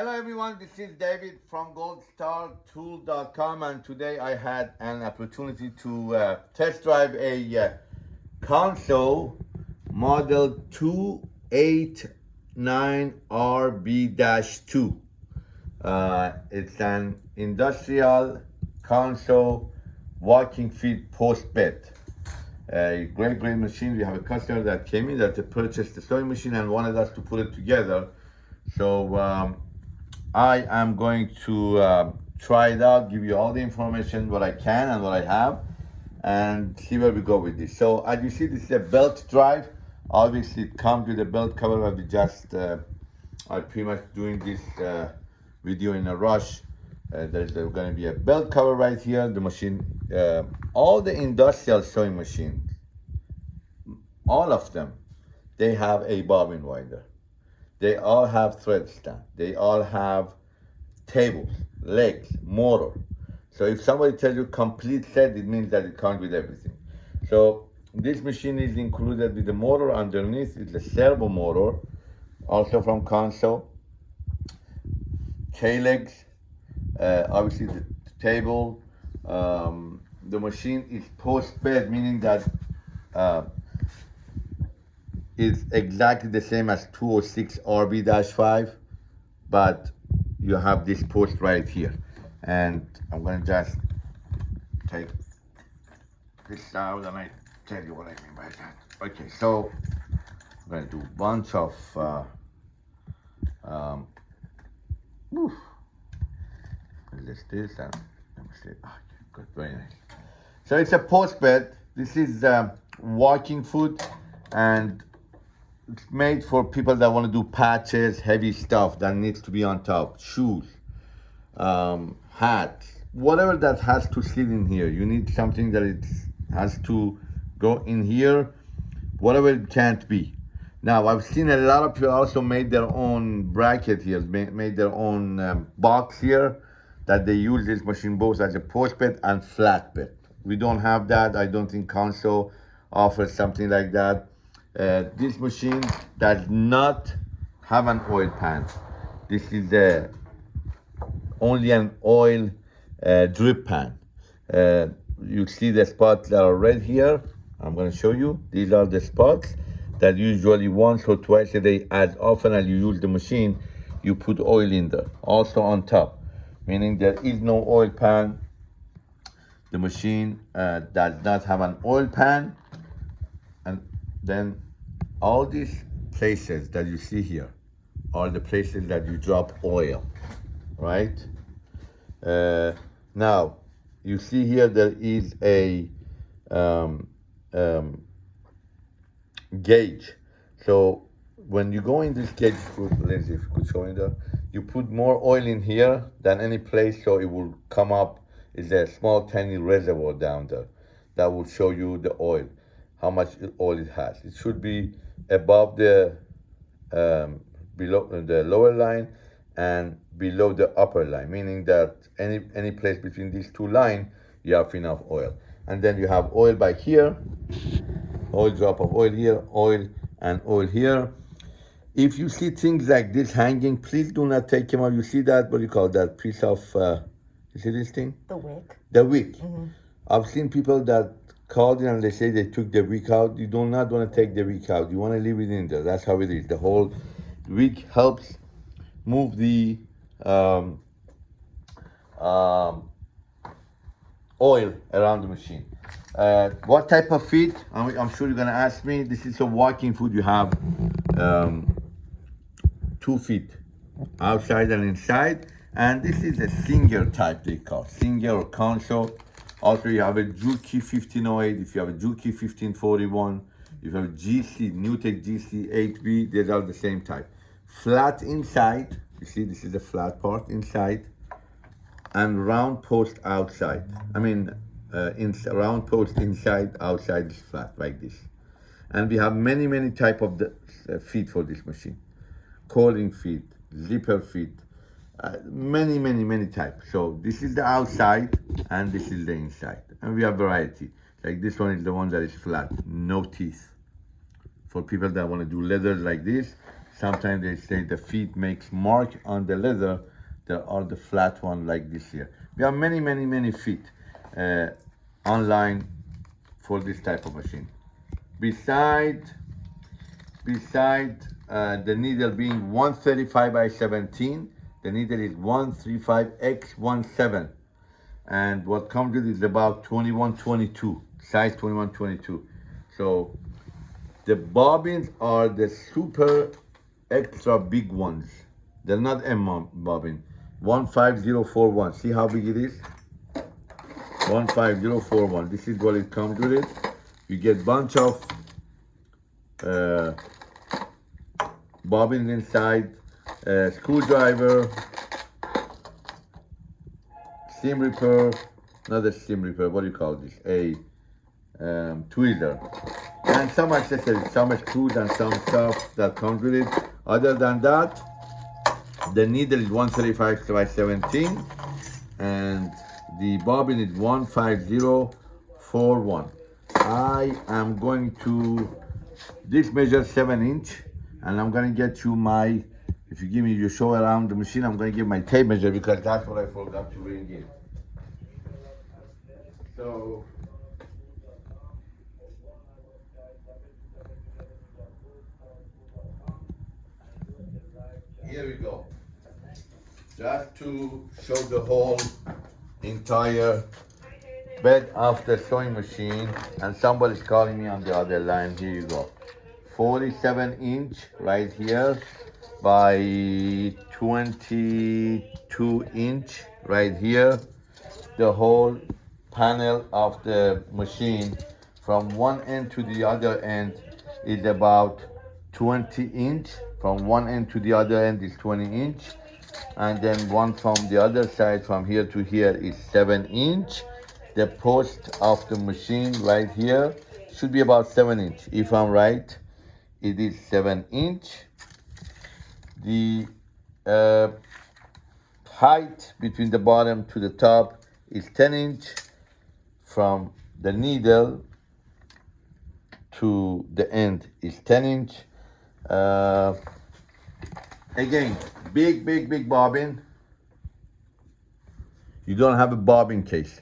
Hello everyone, this is David from goldstartool.com and today I had an opportunity to uh, test drive a uh, Consew model 289RB-2. Uh, it's an industrial Consew walking feet post bed. A great, great machine. We have a customer that came in that purchased the sewing machine and wanted us to put it together. So um, I am going to uh, try it out, give you all the information, what I can and what I have, and see where we go with this. So as you see, this is a belt drive. Obviously, it comes with a belt cover, but we just uh, are pretty much doing this uh, video in a rush. Uh, there's going to be a belt cover right here. The machine, uh, all the industrial sewing machines, all of them, they have a bobbin winder. They all have thread stand. They all have tables, legs, motor. So if somebody tells you complete set, it means that it comes with everything. So this machine is included with the motor underneath. It's a servo motor, also from Consew. K-legs, uh, obviously the table. Um, the machine is post-bed, meaning that uh, is exactly the same as 206 RB-5, but you have this post right here. And I'm gonna just take this out and I tell you what I mean by that. Okay, so I'm gonna do a bunch of, uh, um, whew. let's this and let me see, oh, good, very nice. So it's a post bed. This is um, walking foot and made for people that want to do patches, heavy stuff that needs to be on top, shoes, um, hats, whatever that has to sit in here. You need something that it has to go in here, whatever it can't be. Now, I've seen a lot of people also made their own bracket here, made their own um, box here that they use this machine both as a post bed and flat bed. We don't have that. I don't think Consew offers something like that. Uh, this machine does not have an oil pan. This is uh, only an oil uh, drip pan. Uh, you see the spots that are red here. I'm going to show you. These are the spots that usually once or twice a day, as often as you use the machine, you put oil in there. Also on top, meaning there is no oil pan. The machine uh, does not have an oil pan then all these places that you see here are the places that you drop oil, right? Uh, now, you see here there is a um, um, gauge. So when you go in this gauge, Lindsay, if you could show me that, you put more oil in here than any place, so it will come up. Is a small tiny reservoir down there that will show you the oil how much oil it has. It should be above the um, below the lower line and below the upper line, meaning that any any place between these two lines, you have enough oil. And then you have oil by here, oil drop of oil here, oil and oil here. If you see things like this hanging, please do not take them out. You see that, what do you call that piece of, uh, you see this thing? The wick. The wick. Mm -hmm. I've seen people that called in and they say they took the wick out. You do not want to take the wick out. You want to leave it in there. That's how it is. The whole wick helps move the um, um, oil around the machine. Uh, what type of feet? I'm, I'm, sure you're gonna ask me. This is a walking foot. You have um, two feet, outside and inside. And this is a Singer type they call, Singer or Consew. Also, you have a Juki 1508, if you have a Juki 1541, if you have a GC, NewTek GC 8B, these are the same type. Flat inside, you see this is the flat part inside, and round post outside. I mean, uh, in, round post inside, outside is flat, like this. And we have many, many type of the, uh, feet for this machine. Calling feet, zipper feet, uh, many, many, many types. So this is the outside and this is the inside. And we have variety. Like this one is the one that is flat, no teeth. For people that want to do leathers like this, Sometimes they say the feet makes mark on the leather. There are the flat one like this here. We have many, many, many feet uh, online for this type of machine. Beside, beside uh, the needle being 135 by 17, the needle is 135x17. And what comes with it is about 2122 size 2122 So the bobbins are the super extra big ones. They're not M bobbin. 15041. See how big it is? 15041. This is what it comes with it. You get bunch of uh, bobbins inside, uh, screwdriver, seam ripper, not a seam ripper, what do you call this? A um, tweezer. And some accessories, some screws and some stuff that comes with it. Other than that, the needle is 135 by 17 and the bobbin is 15041. I am going to, this measures seven inch and I'm gonna get you my, if you give me your show around the machine, I'm gonna give my tape measure because that's what I forgot to bring in. So, here we go. Just to show the whole entire bed of the sewing machine and somebody's calling me on the other line. Here you go. 47 inch right here by 22 inch right here. The whole panel of the machine from one end to the other end is about 20 inch. From one end to the other end is 20 inch. And then one from the other side from here to here is 7 inch. The post of the machine right here should be about 7 inch if I'm right it is 7 inch. The uh, height between the bottom to the top is 10 inch from the needle to the end is 10 inch. Uh, again, big, big, big bobbin. You don't have a bobbin case.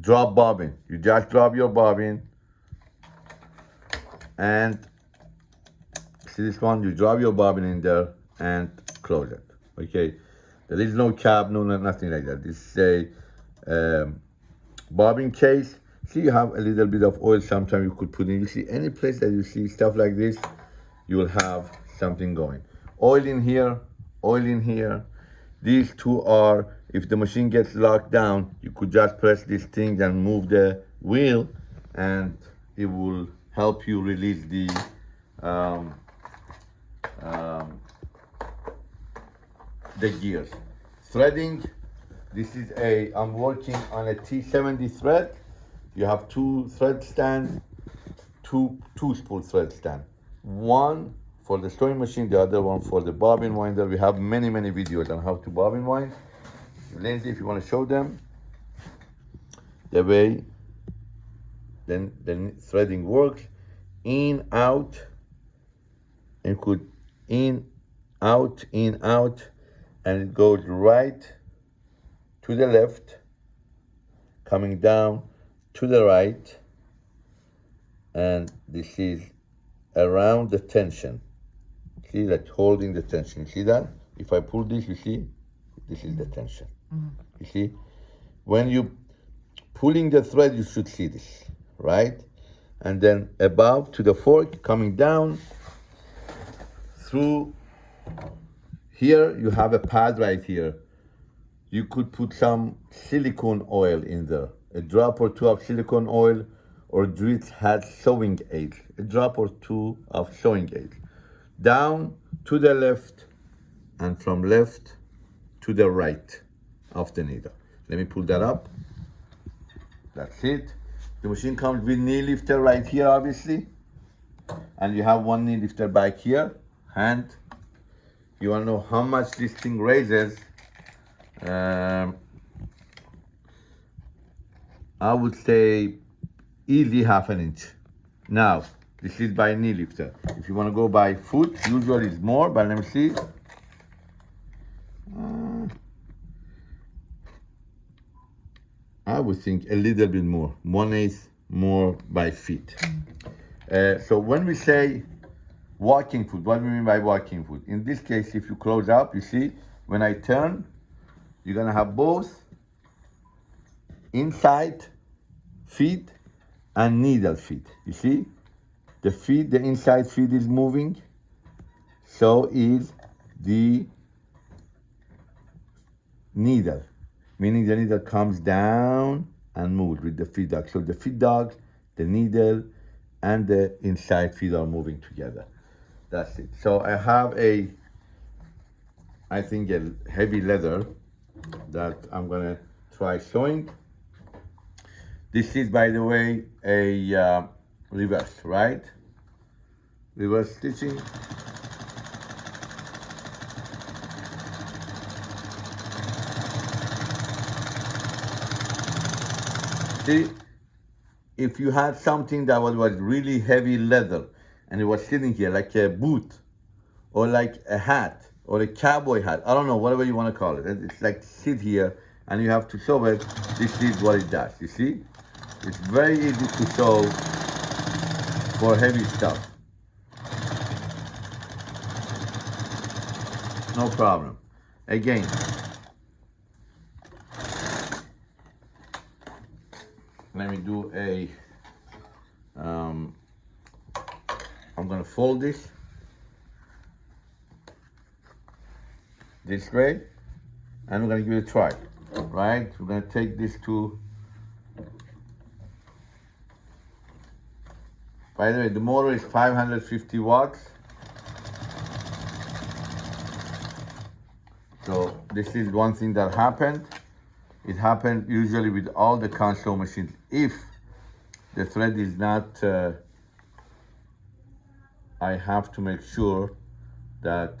Drop bobbin. You just drop your bobbin and see this one you drop your bobbin in there and close it okay? There is no cap no nothing like that. This is a um, bobbin case. See you have a little bit of oil sometimes you could put in. You see any place that you see stuff like this you will have something going. Oil in here oil in here. These two are if the machine gets locked down you could just press these things and move the wheel and it will help you release the um, um, the gears. Threading, this is a, I'm working on a T70 thread. You have two thread stand, two, two spool thread stand. One for the sewing machine, the other one for the bobbin winder. We have many, many videos on how to bobbin wind. Lindsay, if you want to show them the way then the threading works in out and could in out in out and it goes right to the left coming down to the right and this is around the tension. See that holding the tension. See that? If i pull this you see? This is the tension. Mm -hmm. you see? When you pulling the thread you should see this right? And then above to the fork, coming down through here, you have a pad right here. You could put some silicone oil in there, a drop or two of silicone oil, or Dritz has sewing aid, a drop or two of sewing aid. Down to the left, and from left to the right of the needle. Let me pull that up. That's it. The machine comes with knee lifter right here, obviously. And you have one knee lifter back here. And you want to know how much this thing raises. Um, I would say easy half an inch. Now, This is by knee lifter. If you want to go by foot, usually it's more, but let me see. Uh, I would think a little bit more, one eighth more by feet. Uh, so when we say walking foot, what do we mean by walking foot? In this case, if you close up, you see, when I turn, you're gonna have both inside feet and needle feet. You see? The feet, the inside feet is moving. So is the needle, meaning the needle comes down and moves with the feed dog. So the feed dog, the needle, and the inside feet are moving together. That's it. So I have a, I think a heavy leather that I'm gonna try sewing. This is, by the way, a uh, reverse, right? Reverse stitching. See, if you had something that was, was really heavy leather and it was sitting here like a boot or like a hat or a cowboy hat, I don't know, whatever you want to call it. It's like sit here and you have to sew it. This is what it does, you see? It's very easy to sew for heavy stuff. No problem. Again, let me do a, um, I'm gonna fold this this way and we're gonna give it a try, right? We're gonna take this to, by the way, the motor is 550 watts. So this is one thing that happened. It happened usually with all the Consew machines. If the thread is not, uh, I have to make sure that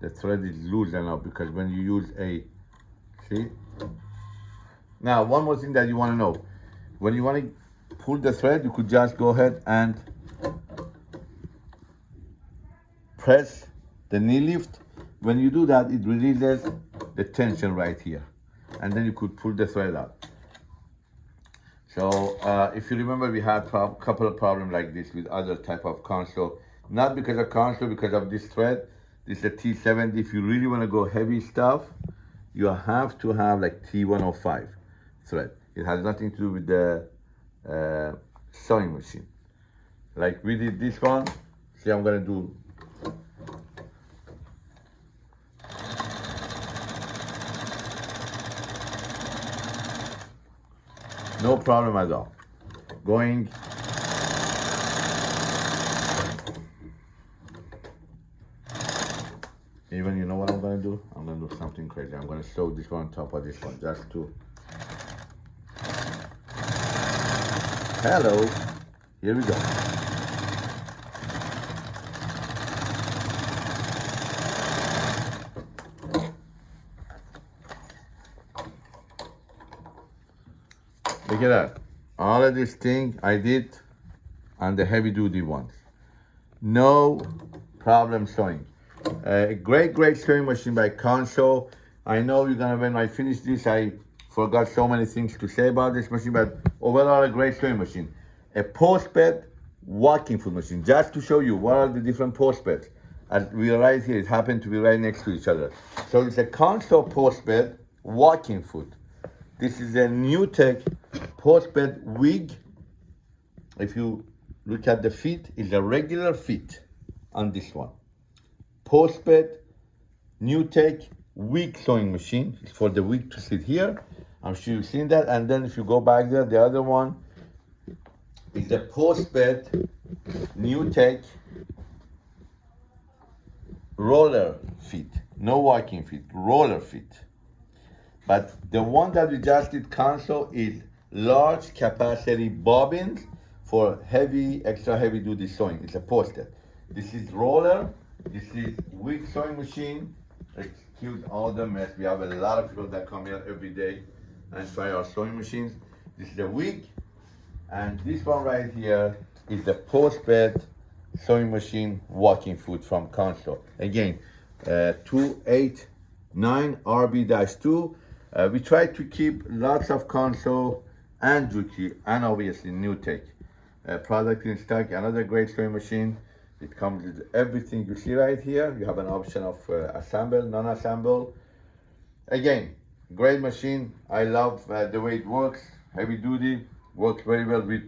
the thread is loose enough because when you use a, see? Now, one more thing that you wanna know. When you wanna pull the thread, you could just go ahead and press the knee lift. When you do that, it releases the tension right here and then you could pull the thread out. So uh, if you remember, we had a couple of problems like this with other type of Consew, not because of Consew, because of this thread. This is a T70. If you really want to go heavy stuff, you have to have like T105 thread. It has nothing to do with the uh, sewing machine. Like we did this one. See, I'm gonna do No problem at all. Going even you know what I'm gonna do? I'm gonna do something crazy. I'm gonna sew this one on top of this one just to Hello. Here we go. Look at that. All of this thing I did on the heavy duty ones. No problem sewing. A great, great sewing machine by Consew. I know you're gonna, when I finish this, I forgot so many things to say about this machine, but overall a great sewing machine. A post bed walking foot machine, just to show you what are the different post beds. As we are right here, it happened to be right next to each other. So it's a Consew post bed walking foot. This is a NewTek post bed wig. If you look at the feet, it's a regular feet on this one. Post bed, NewTek wig sewing machine. It's for the wig to sit here. I'm sure you've seen that. And then if you go back there, the other one is a post bed, NewTek roller feet. No walking feet, roller feet. But the one that we just did Consew is large capacity bobbins for heavy, extra heavy duty sewing. It's a poster. This is roller. This is wig sewing machine. Excuse all the mess. We have a lot of people that come here every day and try our sewing machines. This is a wig. And this one right here is the post-bed sewing machine walking foot from Consew. Again, uh, 289 RB-2. Uh, we try to keep lots of Consew and Juki and obviously NewTek uh, product in stock. Another great sewing machine. It comes with everything you see right here. You have an option of uh, assemble, non-assemble. Again, great machine. I love uh, the way it works. Heavy duty, works very well with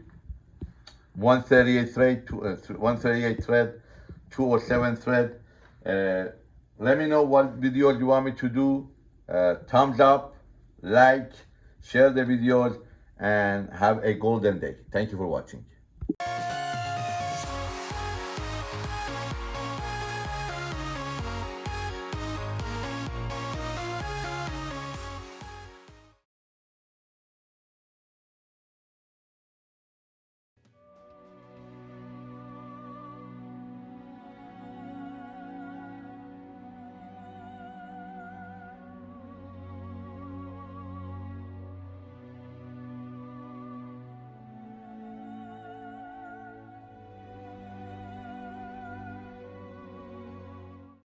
138 thread, two, uh, 138 thread, 207 thread. Uh, let me know what videos you want me to do. Uh, thumbs up, like, share the videos, and have a golden day. Thank you for watching.